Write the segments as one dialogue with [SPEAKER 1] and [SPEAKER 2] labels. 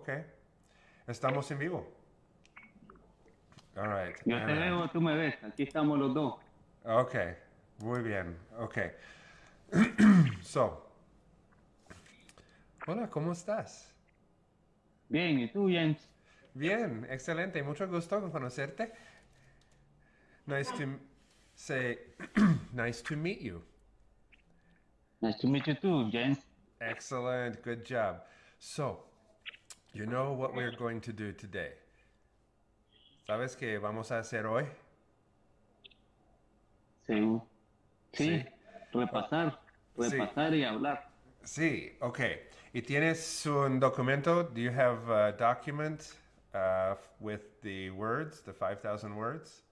[SPEAKER 1] Ok. Estamos en vivo. All right.
[SPEAKER 2] Yo te
[SPEAKER 1] Ana.
[SPEAKER 2] veo, tú me ves. Aquí estamos los dos.
[SPEAKER 1] Ok. Muy bien. Ok. so. Hola, ¿cómo estás?
[SPEAKER 2] Bien, ¿y tú, James?
[SPEAKER 1] Bien, excelente. Mucho gusto conocerte. Nice to say, nice to meet you.
[SPEAKER 2] Nice to meet you too, James.
[SPEAKER 1] Excellent. Good job. So, you know what we're going to do today? ¿Sabes qué vamos a hacer hoy?
[SPEAKER 2] Sí. Sí.
[SPEAKER 1] Sí.
[SPEAKER 2] Repasar.
[SPEAKER 1] Sí.
[SPEAKER 2] Repasar y hablar.
[SPEAKER 1] Sí, okay. ¿Y tienes un documento? Do you have a document uh, with the words, the 5,000 words?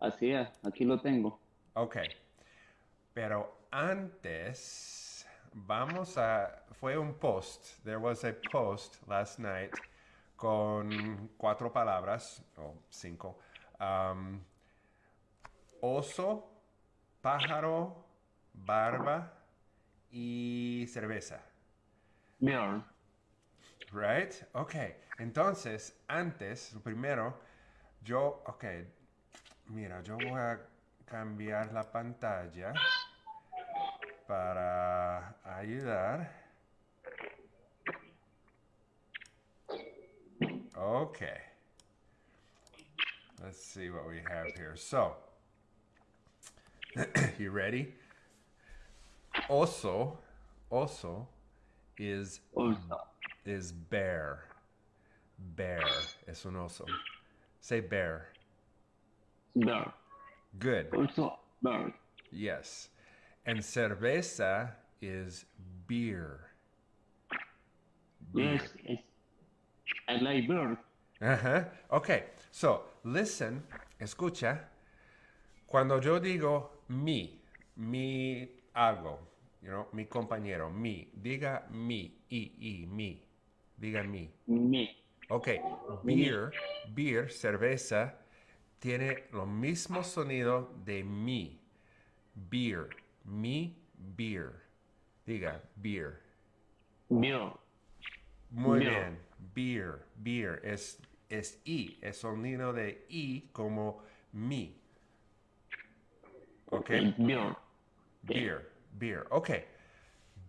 [SPEAKER 2] Así es, aquí lo tengo.
[SPEAKER 1] Okay. Pero antes, vamos a. Fue un post. There was a post last night con cuatro palabras, o cinco. Um, oso, pájaro, barba y cerveza.
[SPEAKER 2] Beer.
[SPEAKER 1] Right? Ok. Entonces, antes, primero, yo, ok, mira, yo voy a cambiar la pantalla para ayudar. Okay. Let's see what we have here. So, you ready? Oso, oso is
[SPEAKER 2] Also.
[SPEAKER 1] is bear. Bear es un oso. Say bear.
[SPEAKER 2] Beer.
[SPEAKER 1] Good.
[SPEAKER 2] Also, beer.
[SPEAKER 1] Yes. And cerveza is beer.
[SPEAKER 2] Yes, I like beer.
[SPEAKER 1] Ajá. Okay. So, listen, escucha. Cuando yo digo mi, mi algo, you know, mi compañero, mi, diga mi, i, i, mi. Diga mi.
[SPEAKER 2] Me.
[SPEAKER 1] Ok, beer, beer, cerveza, tiene lo mismo sonido de mi. Beer, mi, beer. Diga, beer.
[SPEAKER 2] Beer.
[SPEAKER 1] Muy
[SPEAKER 2] Beer.
[SPEAKER 1] bien, beer, beer. Es, es i, es sonido de i como mi. Ok,
[SPEAKER 2] Beer.
[SPEAKER 1] beer, beer. Ok,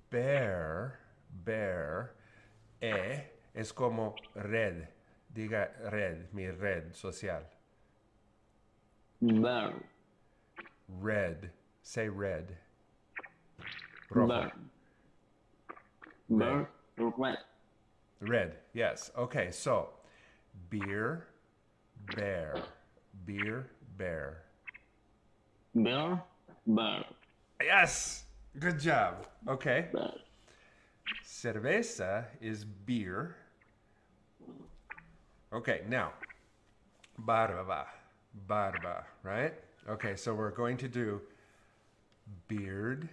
[SPEAKER 1] bear, bear, e, es como red. Diga red, mi red social.
[SPEAKER 2] Beer.
[SPEAKER 1] Red. Say red. Rojo.
[SPEAKER 2] Beer. Red.
[SPEAKER 1] Red. Yes. Okay. So, beer, bear, beer, bear.
[SPEAKER 2] Beer. bear.
[SPEAKER 1] Yes. Good job. Okay.
[SPEAKER 2] Beer.
[SPEAKER 1] Cerveza is beer. Okay. Now, barba, barba. Right. Okay. So we're going to do beard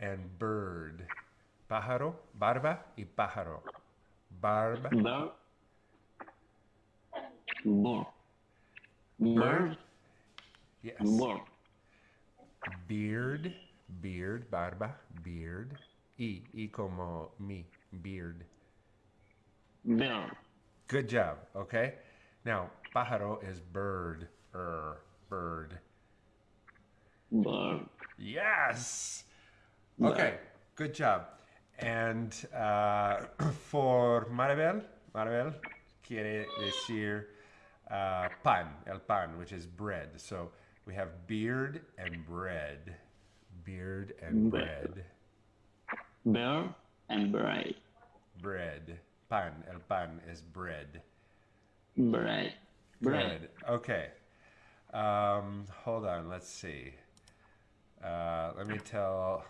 [SPEAKER 1] and bird. Pájaro, barba y pájaro. Barba.
[SPEAKER 2] Beer. Beer. Beer.
[SPEAKER 1] Yes.
[SPEAKER 2] Beer.
[SPEAKER 1] Beard, beard, barba, beard. Y, y como mi, beard.
[SPEAKER 2] Beer.
[SPEAKER 1] Good job, okay? Now, pájaro is bird, er, bird.
[SPEAKER 2] Beer.
[SPEAKER 1] Yes! Okay, good job. And uh, for Maribel, Maribel quiere decir uh, pan, el pan, which is bread. So we have beard and bread. Beard and bread.
[SPEAKER 2] Beer and bread.
[SPEAKER 1] Bread. Pan. El pan is bread.
[SPEAKER 2] Bread. Bread.
[SPEAKER 1] Good. Okay. Um, hold on. Let's see. Uh, let me tell.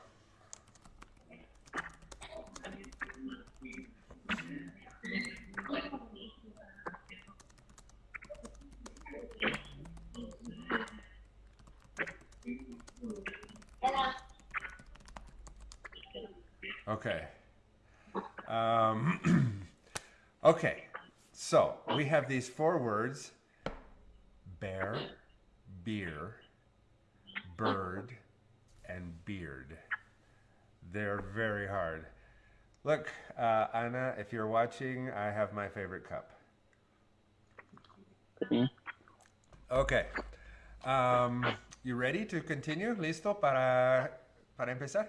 [SPEAKER 1] Okay. Um, okay. So we have these four words bear, beer, bird, beard. They're very hard. Look, uh, Anna, if you're watching, I have my favorite cup. Okay. Um, you ready to continue? ¿Listo para, para empezar?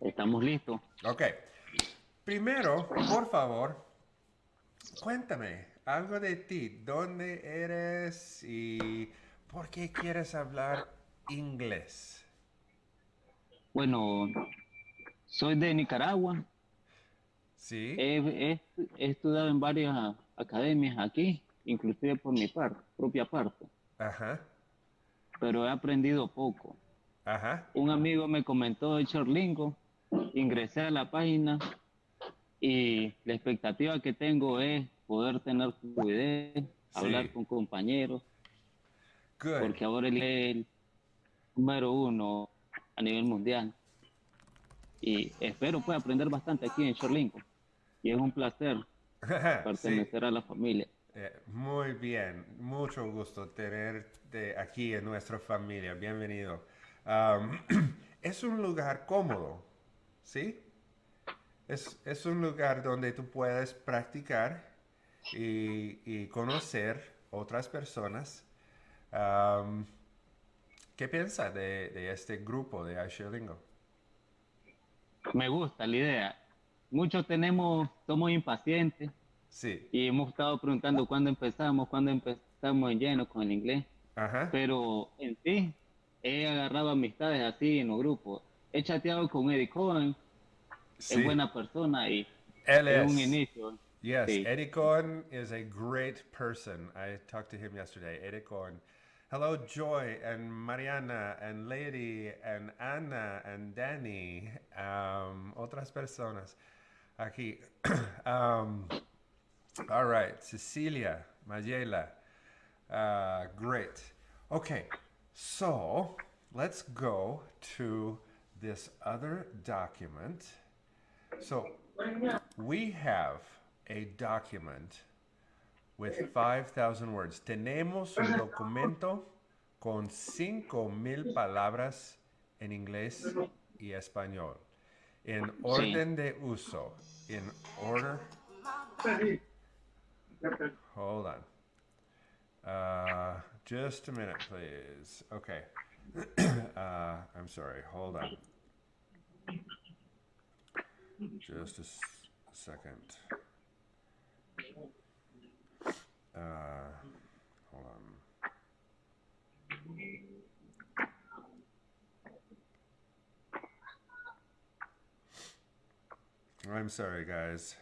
[SPEAKER 2] Estamos listos.
[SPEAKER 1] Ok. Primero, por favor, cuéntame algo de ti. ¿Dónde eres y por qué quieres hablar inglés?
[SPEAKER 2] Bueno, soy de Nicaragua.
[SPEAKER 1] ¿Sí?
[SPEAKER 2] He, he- he estudiado en varias academias aquí, inclusive por mi par- propia parte,
[SPEAKER 1] Ajá.
[SPEAKER 2] pero he aprendido poco.
[SPEAKER 1] Ajá.
[SPEAKER 2] Un amigo me comentó de Chorlingo, ingresé a la página y la expectativa que tengo es poder tener fluidez, hablar con compañeros,
[SPEAKER 1] Good.
[SPEAKER 2] porque ahora él es el número uno a nivel mundial. Y espero pues aprender bastante aquí en Chorlingo. Y es un placer
[SPEAKER 1] sí.
[SPEAKER 2] pertenecer a la familia.
[SPEAKER 1] Eh, muy bien, mucho gusto tenerte aquí en nuestra familia. Bienvenido. Am, es un lugar cómodo, ¿sí? Es, es un lugar donde tú puedes practicar y, y conocer otras personas. Am, ¿Qué piensas de, de este grupo de Aisholingo?
[SPEAKER 2] Me gusta la idea. Muchos tenemos, somos impacientes
[SPEAKER 1] Sí,
[SPEAKER 2] y hemos estado preguntando cuándo empezamos, cuándo empezamos en lleno con el inglés.
[SPEAKER 1] ajá.
[SPEAKER 2] Pero en sí, he agarrado amistades así en los grupos. He chateado con Eddie Cohen,
[SPEAKER 1] Sí.
[SPEAKER 2] es buena persona y
[SPEAKER 1] Él
[SPEAKER 2] es un inicio.
[SPEAKER 1] Yes,
[SPEAKER 2] Sí.
[SPEAKER 1] Eddie Cohen is a great person. I talked to him yesterday. Eddie Cohen. Hello, Joy and Mariana and Lady and Anna and Danny. Um, otras personas aquí. um, all right, Cecilia, Mayela. Uh, great. Okay, so let's go to this other document. So we have a document with 5,000 words. Tenemos un documento con 5,000 palabras en inglés y español. En orden de uso. In order. Hold on. Uh, just a minute, please. Okay. uh, I'm sorry. Hold on. Just a second. Uh, hold on. I'm sorry, guys.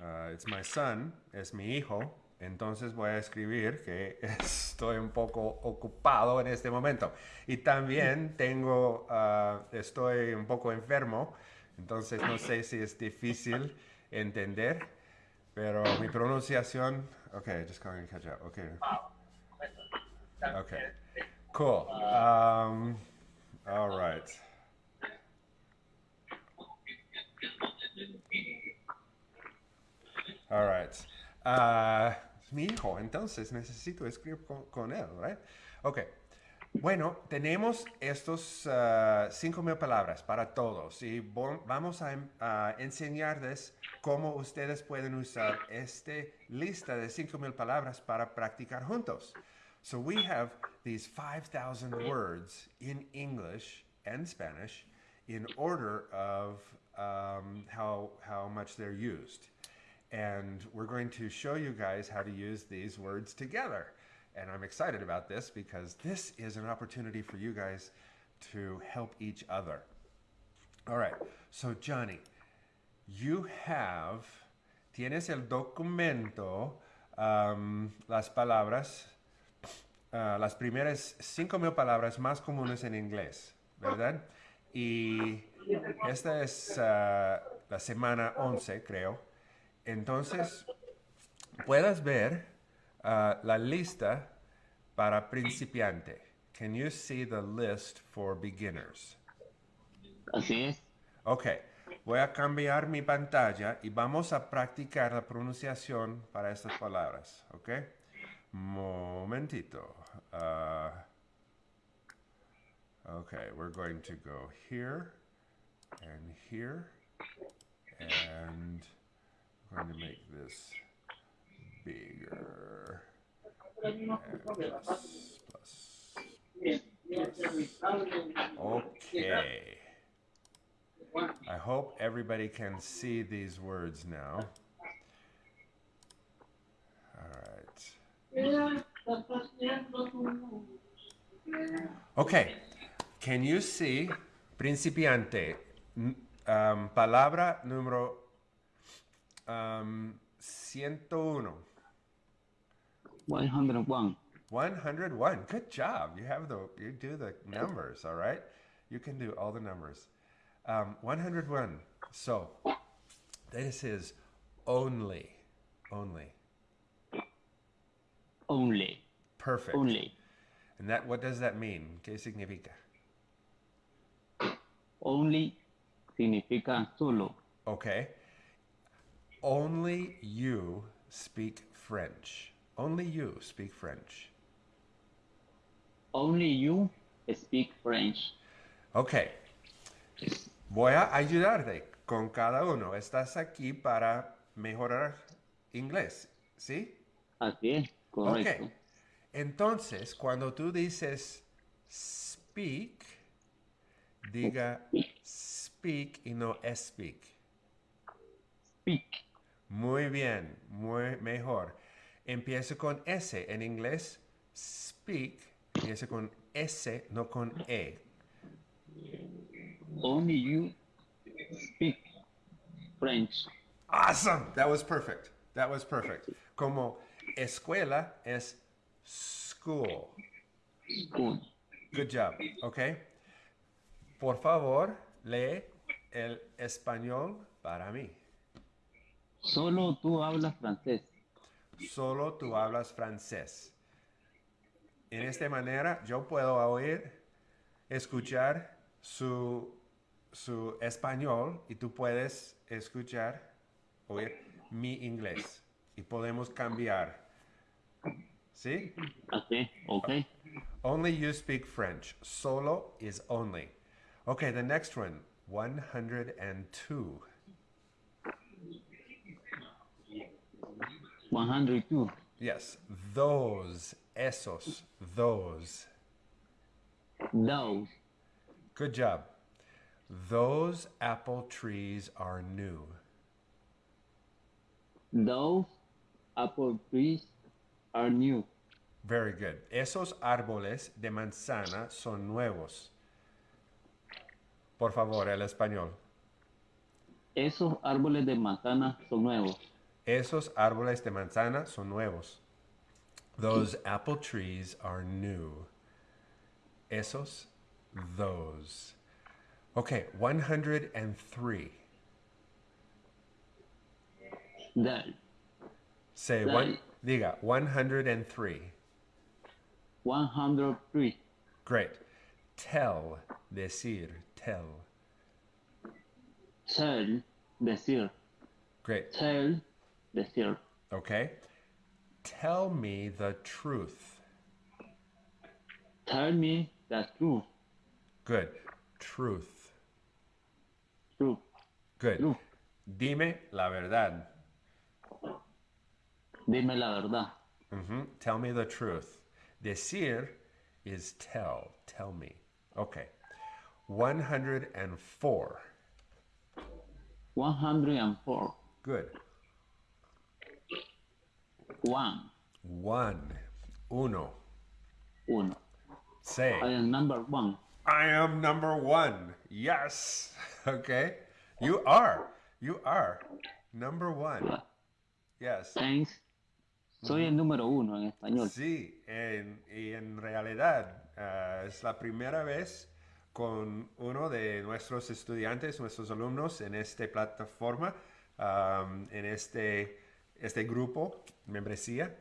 [SPEAKER 1] Uh, it's my son, es mi hijo. Entonces voy a escribir que estoy un poco ocupado en este momento. Y también tengo, uh, estoy un poco enfermo. Entonces no sé si es difícil entender. Pero mi pronunciación. Okay, just going to catch up. Okay. Okay. Cool. Um, all right. All right. Ah, mi hijo, entonces necesito escribir con, con él, right? Ok. Bueno, tenemos estos ah, cinco mil palabras para todos y vamos a, a enseñarles cómo ustedes pueden usar esta lista de cinco mil palabras para practicar juntos. So we have these 5,000 words in English and Spanish in order of um, how, how much they're used. And we're going to show you guys how to use these words together. And I'm excited about this because this is an opportunity for you guys to help each other. All right, so Johnny, you have, tienes el documento, um, las palabras, uh, las primeras cinco mil palabras más comunes en inglés, ¿verdad? Y esta es uh, la semana 11, creo. Entonces, puedes ver uh, la lista para principiante. Can you see the list for beginners?
[SPEAKER 2] Así es.
[SPEAKER 1] Ok, voy a cambiar mi pantalla y vamos a practicar la pronunciación para estas palabras. Ok, momentito. Uh, ok, we're going to go here and here. And I'm going to make this bigger. And plus, plus, Okay. I hope everybody can see these words now. All right. Okay. Can you see principiante? Um, palabra número um, 101.
[SPEAKER 2] 101.
[SPEAKER 1] 101. Good job. You have the you do the numbers, all right? You can do all the numbers. Um, 101. So this is only. Only.
[SPEAKER 2] Only.
[SPEAKER 1] Perfect.
[SPEAKER 2] Only.
[SPEAKER 1] And that what does that mean? ¿Qué significa?
[SPEAKER 2] Only significa solo.
[SPEAKER 1] Okay. Only you speak French. Only you speak French.
[SPEAKER 2] Only you speak French.
[SPEAKER 1] Ok. Voy a ayudarte con cada uno. Estás aquí para mejorar inglés, ¿sí?
[SPEAKER 2] Así es, correcto.
[SPEAKER 1] Ok. Entonces, cuando tú dices speak, diga speak y no speak.
[SPEAKER 2] Speak.
[SPEAKER 1] Muy bien, muy mejor. Empieza con S. En inglés, speak, empieza con S, no con E.
[SPEAKER 2] Only you speak French.
[SPEAKER 1] Awesome. That was perfect. That was perfect. Como escuela es school.
[SPEAKER 2] School.
[SPEAKER 1] Good job. Okay. Por favor, lee el español para mí.
[SPEAKER 2] Solo tú hablas francés.
[SPEAKER 1] Solo tú hablas francés. En esta manera yo puedo oír, escuchar su, su español y tú puedes escuchar, oír mi inglés. Y podemos cambiar. ¿Sí?
[SPEAKER 2] Así, ok.
[SPEAKER 1] Only you speak French. Solo is only. Okay, the next one. 102.
[SPEAKER 2] 102.
[SPEAKER 1] Yes, those, esos, those.
[SPEAKER 2] Those.
[SPEAKER 1] Good job. Those apple trees are new.
[SPEAKER 2] Those apple trees are new.
[SPEAKER 1] Very good. Esos árboles de manzana son nuevos. Por favor, el español.
[SPEAKER 2] Esos árboles de manzana son nuevos.
[SPEAKER 1] Esos árboles de manzana son nuevos. Those apple trees are new. Esos, those. Okay, 103.
[SPEAKER 2] That.
[SPEAKER 1] Say one, diga, 103.
[SPEAKER 2] 103.
[SPEAKER 1] Great. Tell, decir, tell.
[SPEAKER 2] Tell, decir.
[SPEAKER 1] Great.
[SPEAKER 2] Tell, decir.
[SPEAKER 1] Okay. Tell me the truth.
[SPEAKER 2] Tell me the truth.
[SPEAKER 1] Good. Truth.
[SPEAKER 2] Truth.
[SPEAKER 1] Good.
[SPEAKER 2] Truth.
[SPEAKER 1] Dime la verdad.
[SPEAKER 2] Dime la verdad.
[SPEAKER 1] Mhm. Tell me the truth. Decir is tell. Tell me. Okay. 104.
[SPEAKER 2] 104.
[SPEAKER 1] Good.
[SPEAKER 2] One.
[SPEAKER 1] One. Uno.
[SPEAKER 2] Uno.
[SPEAKER 1] Say,
[SPEAKER 2] I am number one.
[SPEAKER 1] I am number one. Yes. Okay. You are. You are. Number one. Yes.
[SPEAKER 2] Thanks. Soy el número uno en español.
[SPEAKER 1] Sí, en- y en realidad ah, es la primera vez con uno de nuestros estudiantes, nuestros alumnos en esta plataforma, en este, este grupo, membresía.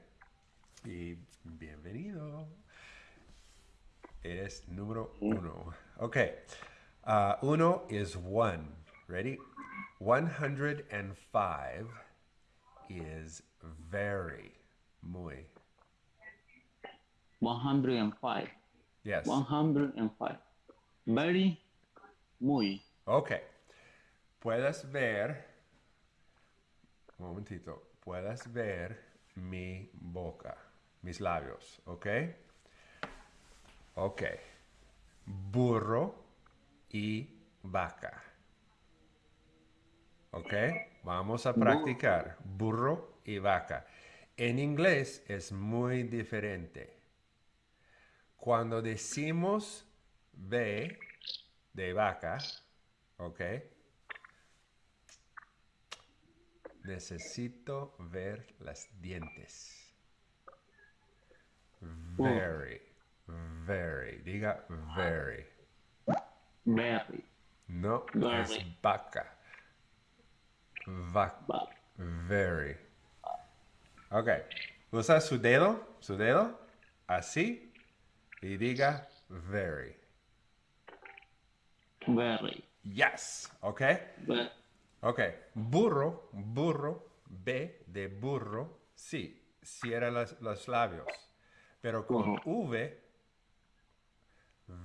[SPEAKER 1] Y bienvenido. Eres número uno. Ok. Uh, uno is one. Ready? 105 is very. Muy.
[SPEAKER 2] 105.
[SPEAKER 1] Yes.
[SPEAKER 2] 105. Very, muy.
[SPEAKER 1] Okay. puedes ver, un momentito, puedes ver mi boca, mis labios, ¿ok? Ok. Burro y vaca. ¿Ok? Vamos a practicar. Burro y vaca. En inglés es muy diferente. Cuando decimos B de vaca, ¿ok? Necesito ver las dientes. Very, very. Diga very.
[SPEAKER 2] Very.
[SPEAKER 1] No, es vaca. Vaca.
[SPEAKER 2] Va-
[SPEAKER 1] Very. Ok. Usa su dedo, su dedo, así, y diga very.
[SPEAKER 2] Very.
[SPEAKER 1] Yes. Ok.
[SPEAKER 2] Ve-
[SPEAKER 1] Ok. Burro, burro, B de burro, sí, cierra las- los labios. Pero con V,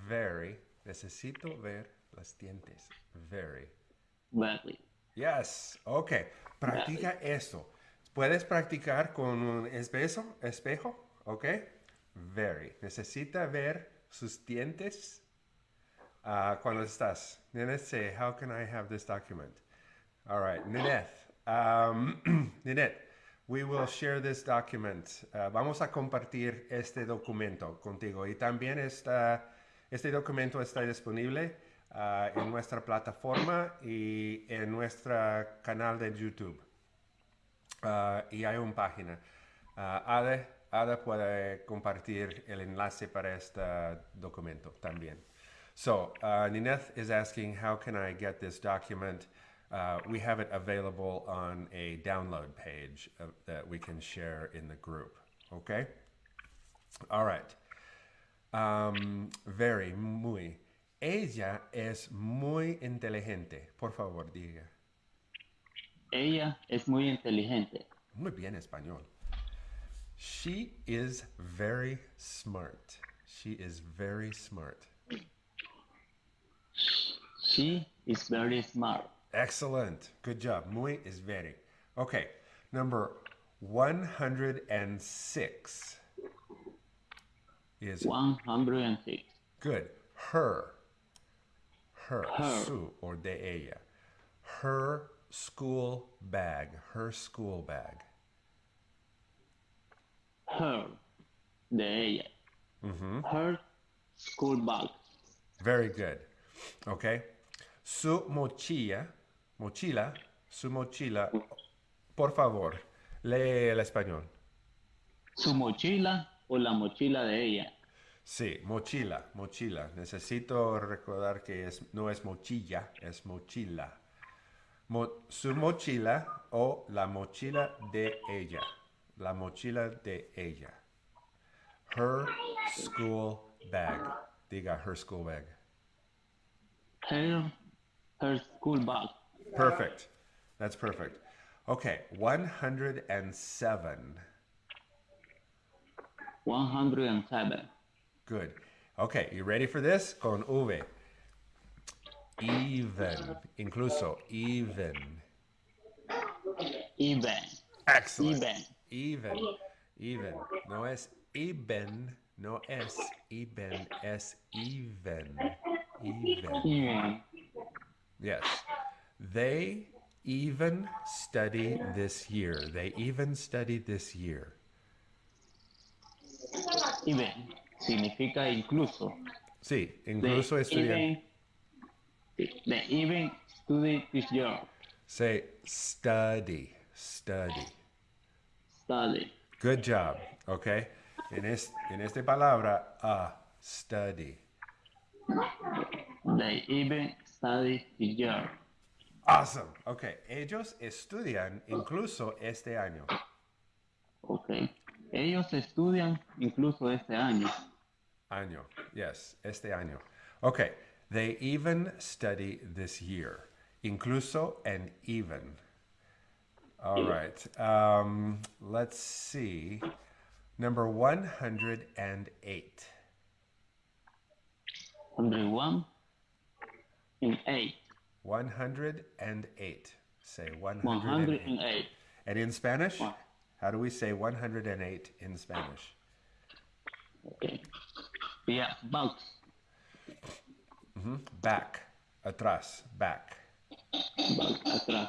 [SPEAKER 1] very, necesito ver las dientes. Very.
[SPEAKER 2] Very.
[SPEAKER 1] Yes. Ok. Practica eso. Puedes practicar con un espejo, espejo, ok? Very. Necesita ver sus dientes uh, cuando estás. Nineth, say, how can I have this document? All right, Nineth. Um, Nineth, we will share this document. Uh, vamos a compartir este documento contigo y también está, este documento está disponible uh, en nuestra plataforma y en nuestro canal de YouTube. Uh, y hay una página. Uh, Ada, Ada puede compartir el enlace para este documento también. So, uh, Nineth is asking, how can I get this document? Uh, we have it available on a download page uh, that we can share in the group. Okay? All right. Um, very, muy. Ella es muy inteligente. Por favor, diga.
[SPEAKER 2] Ella es muy inteligente.
[SPEAKER 1] Muy bien español. She is very smart. She is very smart.
[SPEAKER 2] She is very smart.
[SPEAKER 1] Excellent. Good job. Muy is very. Okay. Number 106 is
[SPEAKER 2] 106.
[SPEAKER 1] good. Her. Her.
[SPEAKER 2] Her.
[SPEAKER 1] Su or de ella. Her school bag. Her school bag.
[SPEAKER 2] Her. De ella. Mm-hmm. Her school bag.
[SPEAKER 1] Very good. Okay. Su mochila, mochila, su mochila. Por favor, lee el español.
[SPEAKER 2] Su mochila o la mochila de ella.
[SPEAKER 1] Sí, mochila, mochila. Necesito recordar que es, no es mochilla, es mochila. Mo- su mochila o la mochila de ella. La mochila de ella. Her school bag. Diga her school bag.
[SPEAKER 2] Her, her school bag.
[SPEAKER 1] Perfect. That's perfect. Okay, 107.
[SPEAKER 2] 107.
[SPEAKER 1] Good. Okay, you ready for this? Con V. Even. Incluso. Even.
[SPEAKER 2] Even.
[SPEAKER 1] Excellent.
[SPEAKER 2] Even.
[SPEAKER 1] Even. Even. No es even. No es even. Es even. Even.
[SPEAKER 2] Even.
[SPEAKER 1] Yes. They even study this year. They even studied this year.
[SPEAKER 2] Even. Significa incluso.
[SPEAKER 1] Sí,
[SPEAKER 2] They
[SPEAKER 1] incluso estudian.
[SPEAKER 2] even, they even study this year.
[SPEAKER 1] Say study. Study.
[SPEAKER 2] Study.
[SPEAKER 1] Good job. Okay. En, es, en esta palabra, a study.
[SPEAKER 2] They even study this year.
[SPEAKER 1] Awesome. Okay. Ellos estudian incluso este año.
[SPEAKER 2] Ok. Ellos estudian incluso este año.
[SPEAKER 1] Año. Yes, este año. Okay. They even study this year. Incluso and even. All right. Um, let's see. Number 108.
[SPEAKER 2] 101 and 8.
[SPEAKER 1] 108. Say 108.
[SPEAKER 2] 108.
[SPEAKER 1] And in Spanish, how do we say 108 in Spanish?
[SPEAKER 2] Okay. Yeah, box. Mm-hmm.
[SPEAKER 1] Back. Atrás. Back.
[SPEAKER 2] Box atrás.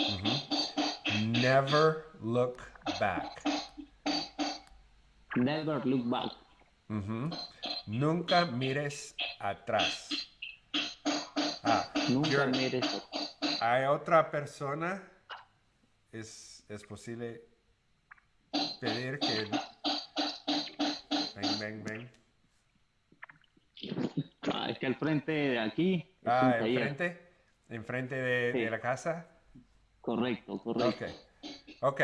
[SPEAKER 2] Mm-hmm.
[SPEAKER 1] Never look back.
[SPEAKER 2] Never look back. Mm-hmm.
[SPEAKER 1] Nunca mires atrás. Ah,
[SPEAKER 2] Nunca mires.
[SPEAKER 1] hay otra persona. Es, es posible pedir que. Ven, ven, ven.
[SPEAKER 2] Ah, es que al frente de aquí
[SPEAKER 1] Ah, enfrente. Enfrente de,
[SPEAKER 2] Sí.
[SPEAKER 1] de la casa.
[SPEAKER 2] Correcto, correcto.
[SPEAKER 1] Ok. Ok.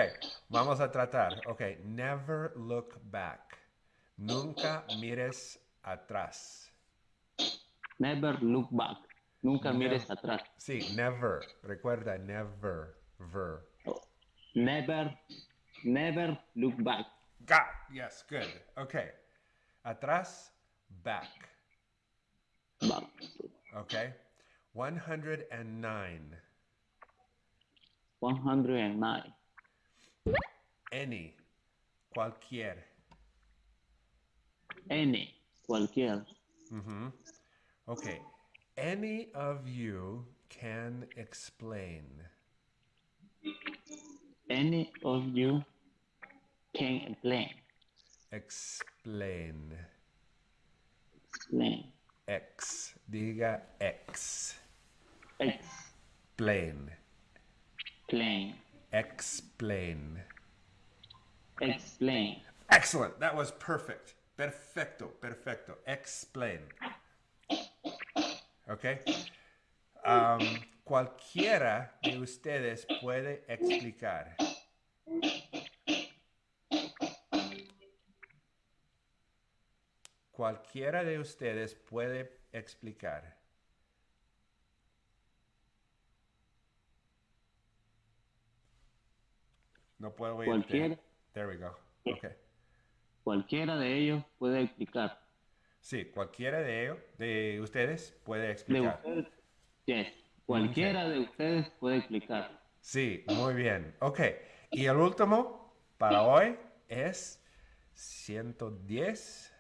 [SPEAKER 1] Vamos a tratar. Ok. Never look back. Nunca mires atrás.
[SPEAKER 2] Never look back. Nunca mires atrás.
[SPEAKER 1] Sí, never. Recuerda, never. Ver.
[SPEAKER 2] Never, never look back.
[SPEAKER 1] Got. Yes, good. Okay. Atrás, back.
[SPEAKER 2] Back.
[SPEAKER 1] Okay. 109.
[SPEAKER 2] 109.
[SPEAKER 1] Any. Cualquier.
[SPEAKER 2] Any. Cualquier.
[SPEAKER 1] Okay. Any of you can explain.
[SPEAKER 2] Any of you can explain.
[SPEAKER 1] Explain.
[SPEAKER 2] Explain.
[SPEAKER 1] X. Diga X.
[SPEAKER 2] Explain.
[SPEAKER 1] Plain. Explain.
[SPEAKER 2] Explain.
[SPEAKER 1] Excellent. That was perfect. Perfecto. Perfecto. Explain. Okay. Um, cualquiera de ustedes puede explicar. Cualquiera de ustedes puede explicar. No puedo oírte.
[SPEAKER 2] Cualquiera.
[SPEAKER 1] There we go. Okay.
[SPEAKER 2] Cualquiera de ellos puede explicar.
[SPEAKER 1] Sí, cualquiera de ellos, de ustedes puede
[SPEAKER 2] De
[SPEAKER 1] explicar.
[SPEAKER 2] ustedes. Yes. Cualquiera de ustedes puede explicar.
[SPEAKER 1] Sí, muy bien. Ok. Y el último para hoy es 110.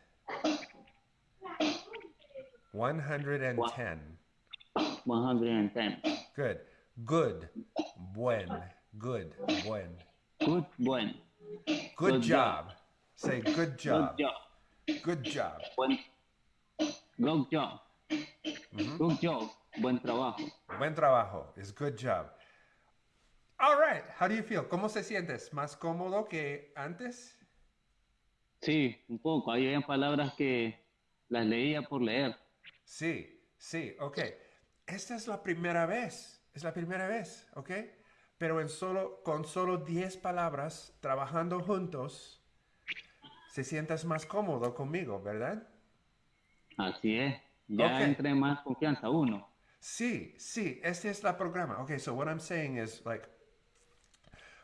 [SPEAKER 1] 110.
[SPEAKER 2] 110.
[SPEAKER 1] Good. Good. Buen. Good. Buen.
[SPEAKER 2] Good, buen.
[SPEAKER 1] Good
[SPEAKER 2] Good
[SPEAKER 1] job.
[SPEAKER 2] job.
[SPEAKER 1] Say good
[SPEAKER 2] Good
[SPEAKER 1] job.
[SPEAKER 2] job.
[SPEAKER 1] Good job.
[SPEAKER 2] Buen. Good job. Good job. Buen trabajo.
[SPEAKER 1] Buen trabajo. Is good job. All right. How do you feel? ¿Cómo se sientes? ¿Más cómodo que antes?
[SPEAKER 2] Sí, un poco. Hay habían palabras que las leía por leer.
[SPEAKER 1] Sí, sí, ok. Esta es la primera vez, es la primera vez, ok. Pero en solo, con solo 10 palabras, trabajando juntos, se sientas más cómodo conmigo, ¿verdad?
[SPEAKER 2] Así es. Ya
[SPEAKER 1] Ok.
[SPEAKER 2] entre más confianza uno.
[SPEAKER 1] Sí, sí, este es la programa. Okay, so what I'm saying is like,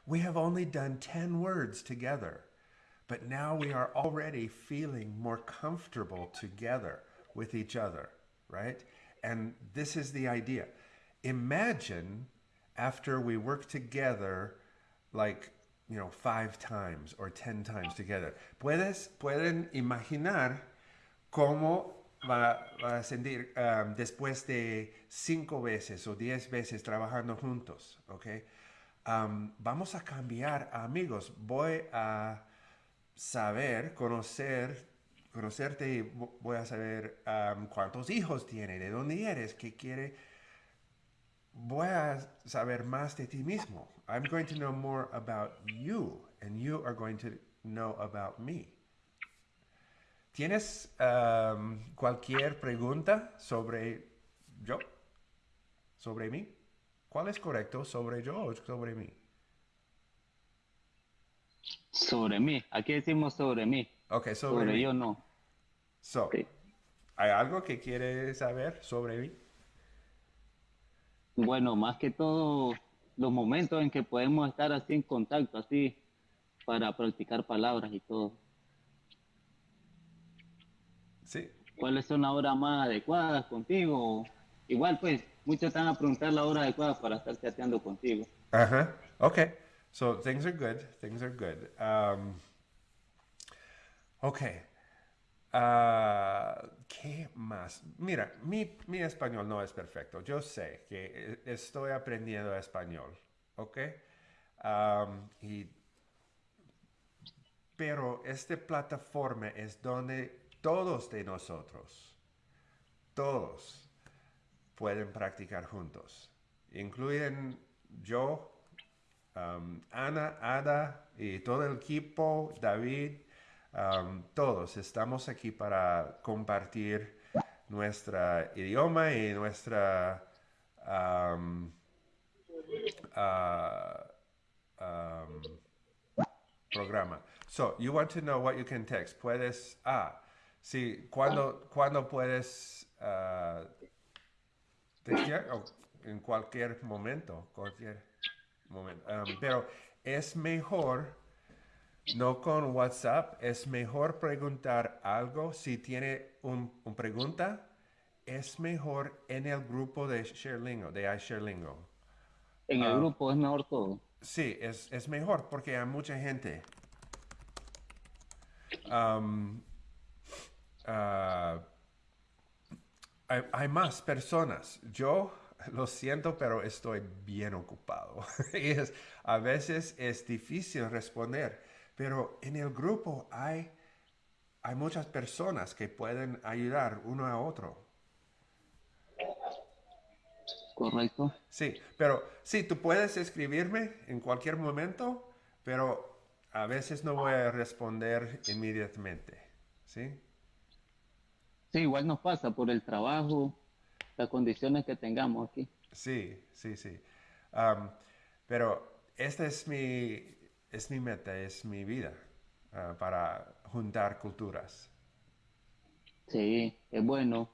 [SPEAKER 1] we have only done 10 words together, but now we are already feeling more comfortable together with each other, right? And this is the idea. Imagine after we work together, like, you know, five times or 10 times together. Puedes, pueden imaginar cómo va, a um, después de cinco veces o diez veces trabajando juntos, ¿ok? Vamos a cambiar amigos. Voy a saber, conocer, conocerte y vo- voy a saber cuántos hijos tiene, de dónde eres, qué quiere. Voy a saber más de ti mismo. I'm going to know more about you and you are going to know about me. ¿Tienes um, cualquier pregunta sobre yo? ¿Sobre mí? ¿Cuál es correcto? ¿Sobre yo o sobre mí?
[SPEAKER 2] Sobre mí. Aquí decimos sobre mí.
[SPEAKER 1] Ok, sobre,
[SPEAKER 2] Sobre
[SPEAKER 1] mí.
[SPEAKER 2] yo no.
[SPEAKER 1] So. ¿Hay algo que quieres saber sobre mí?
[SPEAKER 2] Bueno, más que todo los momentos en que podemos estar así en contacto, así, para practicar palabras y todo.
[SPEAKER 1] Sí.
[SPEAKER 2] ¿Cuáles son las horas más adecuadas contigo? Igual, pues, muchos están a preguntar la hora adecuada para estar chateando contigo.
[SPEAKER 1] Ajá, okay. So things are good, things are good. Um, ok. Uh, ¿Qué más? Mira, mi, mi, español no es perfecto. Yo sé que e, estoy aprendiendo español, ¿ok? Um, y, pero esta plataforma es donde todos de nosotros, todos, pueden practicar juntos. Incluyen yo, um, Ana, Ada y todo el equipo, David, um, todos estamos aquí para compartir nuestro idioma y nuestra um, uh, programa. So, you want to know what you can text. Puedes, ah, sí, cuando, cuando puedes uh, en cualquier momento, cualquier momento. pero es mejor, no con WhatsApp, es mejor preguntar algo. Si tiene una un pregunta, es mejor en el grupo de ShareLingo, de iShareLingo.
[SPEAKER 2] En el grupo es mejor todo.
[SPEAKER 1] Sí, es, es, mejor porque hay mucha gente. Ah, hay, más personas. Yo lo siento, pero estoy bien ocupado. y es, a veces es difícil responder, pero en el grupo hay, hay muchas personas que pueden ayudar uno a otro.
[SPEAKER 2] Correcto.
[SPEAKER 1] Sí, pero sí, tú puedes escribirme en cualquier momento, pero a veces no voy a responder inmediatamente. ¿Sí?
[SPEAKER 2] Sí, igual nos pasa por el trabajo, las condiciones que tengamos aquí.
[SPEAKER 1] Sí, sí, sí. pero esta es mi, es mi meta, es mi vida ah, para juntar culturas.
[SPEAKER 2] Sí, es bueno.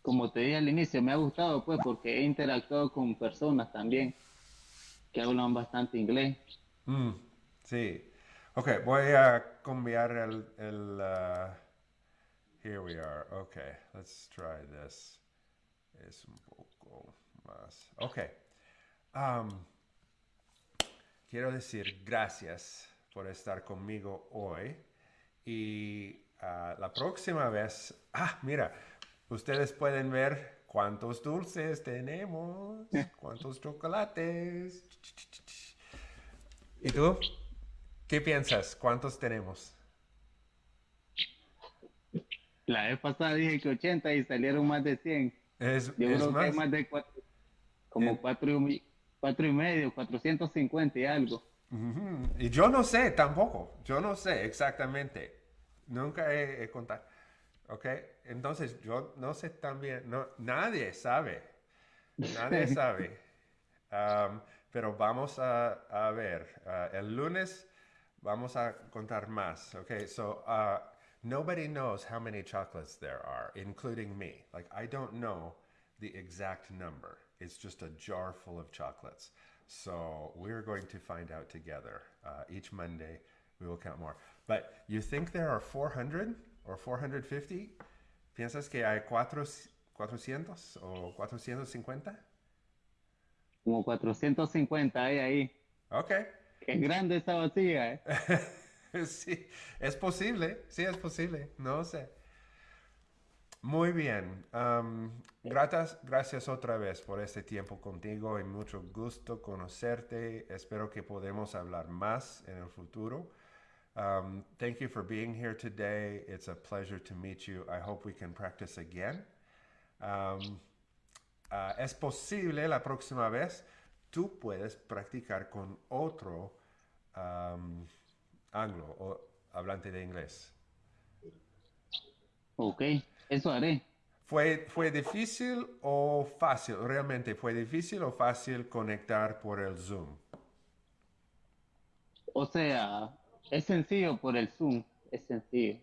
[SPEAKER 2] Como te dije al inicio, me ha gustado pues porque he interactuado con personas también que hablan bastante inglés.
[SPEAKER 1] Mm, sí. Ok, voy a cambiar el, ah, Here we are. Okay, let's try this. Es un poco más. Ok. Um, quiero decir gracias por estar conmigo hoy. Y uh, la próxima vez, ah, mira, ustedes pueden ver cuántos dulces tenemos, cuántos chocolates. ¿Y tú? ¿Qué piensas? ¿Cuántos tenemos?
[SPEAKER 2] La vez pasada dije que 80 y salieron más de 100.
[SPEAKER 1] Es,
[SPEAKER 2] Yo creo que hay más de cuatro, como 4 y, cuatro y medio, 450 y algo.
[SPEAKER 1] Y yo no sé tampoco, yo no sé exactamente. Nunca he, contado. ¿Ok? Entonces yo no sé también, no, nadie sabe. Nadie sabe. Um, pero vamos a, a ver. Uh, el lunes vamos a contar más. Ok, so uh, Nobody knows how many chocolates there are, including me. Like, I don't know the exact number. It's just a jar full of chocolates. So we're going to find out together. Uh, each Monday, we will count more. But you think there are 400 or 450? ¿Piensas que hay cuatro, 400 o 450?
[SPEAKER 2] Como 450 hay ahí.
[SPEAKER 1] Ok.
[SPEAKER 2] Qué grande esta vacía, ¿eh?
[SPEAKER 1] sí, es posible, sí es posible, no sé. Muy bien. gracias, gracias otra vez por este tiempo contigo y mucho gusto conocerte. Espero que podamos hablar más en el futuro. Um, thank you for being here today. It's a pleasure to meet you. I hope we can practice again. Um, uh, es posible la próxima vez tú puedes practicar con otro anglo o hablante de inglés.
[SPEAKER 2] Ok, eso haré.
[SPEAKER 1] ¿Fue, ¿Fue difícil o fácil? ¿Realmente fue difícil o fácil conectar por el Zoom?
[SPEAKER 2] O sea, es sencillo por el Zoom, es sencillo.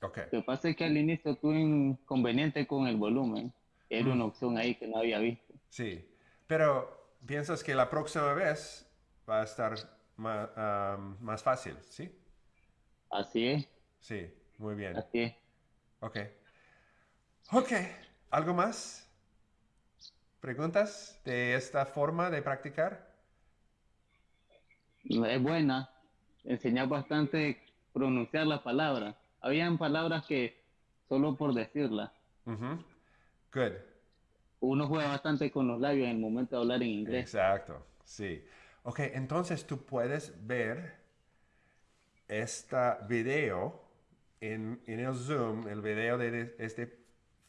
[SPEAKER 1] Okay.
[SPEAKER 2] Lo que pasa es que al inicio tuve inconveniente con el volumen. Era una mm. opción ahí que no había visto.
[SPEAKER 1] Sí, pero piensas que la próxima vez va a estar más, fácil, ¿sí?
[SPEAKER 2] Así es.
[SPEAKER 1] Sí, muy bien.
[SPEAKER 2] Así es.
[SPEAKER 1] Ok. Ok, ¿algo más? preguntas de esta forma de practicar?
[SPEAKER 2] Es buena. Enseñar bastante pronunciar las palabras. Habían palabras que solo por decirlas.
[SPEAKER 1] Ujú. Good.
[SPEAKER 2] Uno juega bastante con los labios en el momento de hablar en inglés.
[SPEAKER 1] Exacto, sí. Ok, entonces tú puedes ver este video en, en el Zoom, el video de este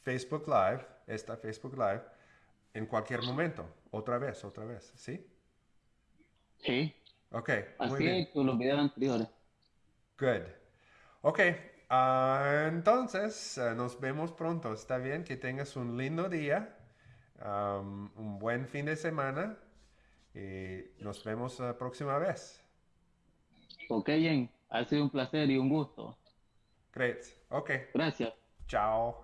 [SPEAKER 1] Facebook Live, esta Facebook Live, en cualquier momento, otra vez, otra vez, ¿sí?
[SPEAKER 2] Sí.
[SPEAKER 1] Ok, muy
[SPEAKER 2] Así
[SPEAKER 1] bien.
[SPEAKER 2] es con los videos anteriores.
[SPEAKER 1] Good. Ok, ah, entonces ah, nos vemos pronto. Está bien que tengas un lindo día, um, un buen fin de semana y nos vemos la próxima vez.
[SPEAKER 2] Ok, Jen. Ha sido un placer y un gusto.
[SPEAKER 1] Great. Ok,
[SPEAKER 2] Gracias.
[SPEAKER 1] chao.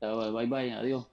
[SPEAKER 2] Chao, Bye bye. Adiós.